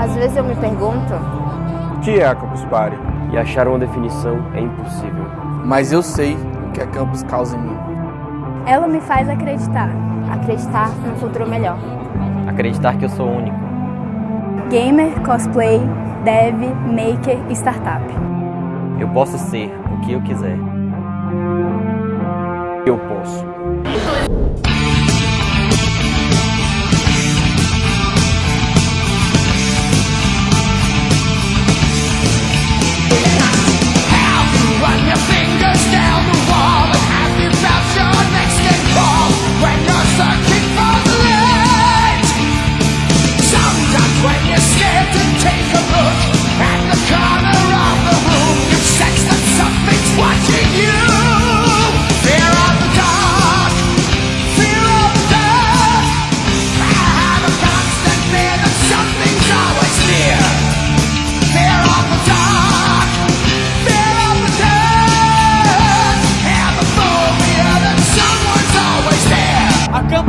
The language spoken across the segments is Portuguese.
Às vezes eu me pergunto, O que é a Campus Party? E achar uma definição é impossível. Mas eu sei o que a campus causa em mim. Ela me faz acreditar. acreditar num futuro melhor. Acreditar que eu sou único. Gamer, cosplay, dev, maker, startup. Eu posso ser o que eu quiser. Eu posso.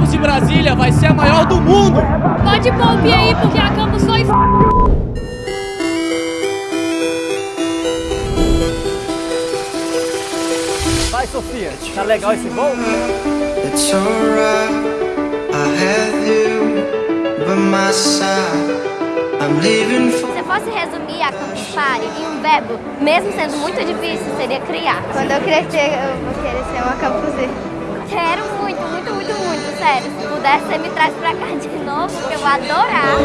Campus de Brasília vai ser a maior do mundo. Pode pie aí, porque a Campus foi Vai, Sofia. Tá legal esse voo? It's alright, I have you by my side. I'm leaving for Se eu fosse resumir a Campus Party em um verbo, mesmo sendo muito difícil, seria criar. Quando eu crescer, eu vou querer ser uma campus puder, você me traz pra cá de novo, que eu vou adorar.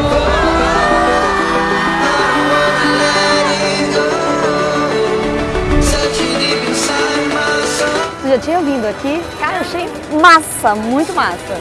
Tu já tinha vindo aqui? Cara, eu achei massa, muito massa.